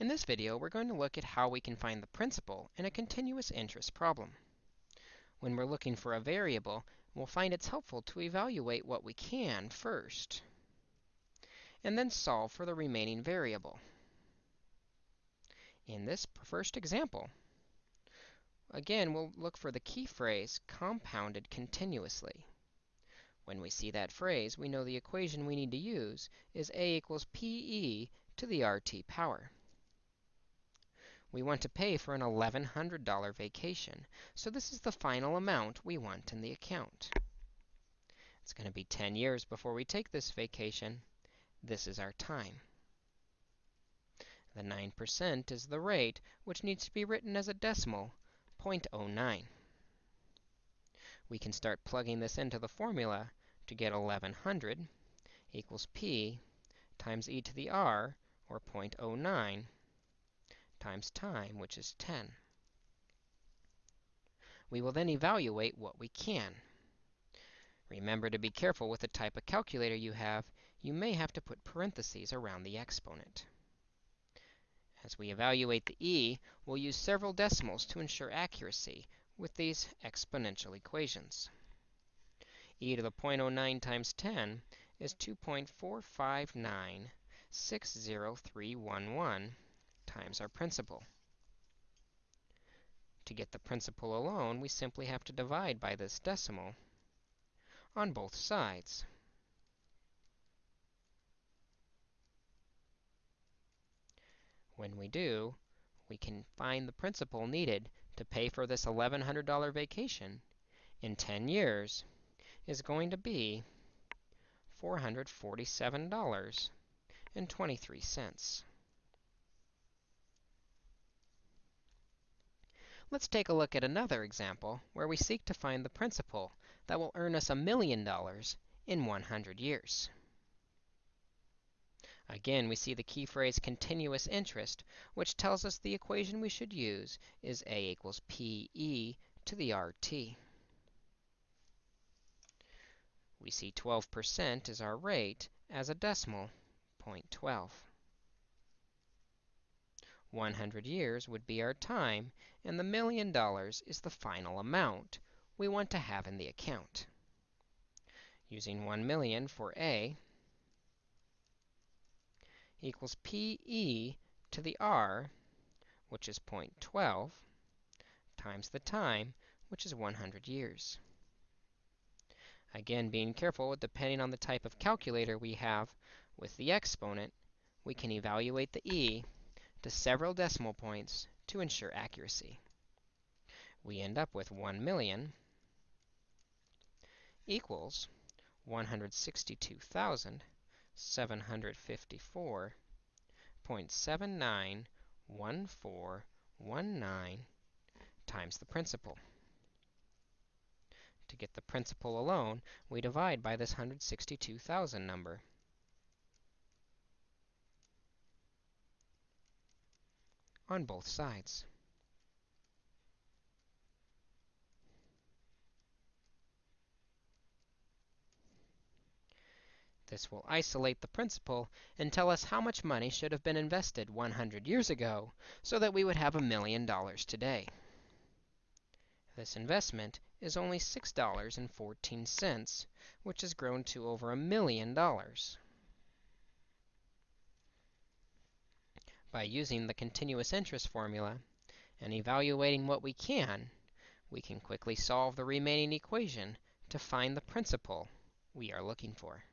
In this video, we're going to look at how we can find the principal in a continuous interest problem. When we're looking for a variable, we'll find it's helpful to evaluate what we can first, and then solve for the remaining variable. In this first example, again, we'll look for the key phrase compounded continuously. When we see that phrase, we know the equation we need to use is a equals pe to the RT power. We want to pay for an $1,100 vacation, so this is the final amount we want in the account. It's going to be 10 years before we take this vacation. This is our time. The 9% is the rate, which needs to be written as a decimal, 0.09. We can start plugging this into the formula to get 1100 equals p times e to the r, or 0.09, times time, which is 10. We will then evaluate what we can. Remember to be careful with the type of calculator you have. You may have to put parentheses around the exponent. As we evaluate the e, we'll use several decimals to ensure accuracy with these exponential equations. e to the 0.09 times 10 is 2.45960311 times our principal. To get the principal alone, we simply have to divide by this decimal on both sides. When we do, we can find the principal needed to pay for this $1,100 vacation in 10 years is going to be $447.23. Let's take a look at another example where we seek to find the principal that will earn us a million dollars in 100 years. Again, we see the key phrase continuous interest, which tells us the equation we should use is a equals pe to the rt. We see 12% is our rate as a decimal, 0.12. 100 years would be our time, and the million dollars is the final amount we want to have in the account. Using 1 million for A equals PE to the R, which is 0.12, times the time, which is 100 years. Again, being careful, depending on the type of calculator we have with the exponent, we can evaluate the e to several decimal points to ensure accuracy. We end up with 1 million equals 162,754.791419 times the principal. To get the principal alone, we divide by this 162,000 number. On both sides. This will isolate the principal and tell us how much money should have been invested 100 years ago so that we would have a million dollars today. This investment is only $6.14, which has grown to over a million dollars. By using the continuous interest formula and evaluating what we can, we can quickly solve the remaining equation to find the principal we are looking for.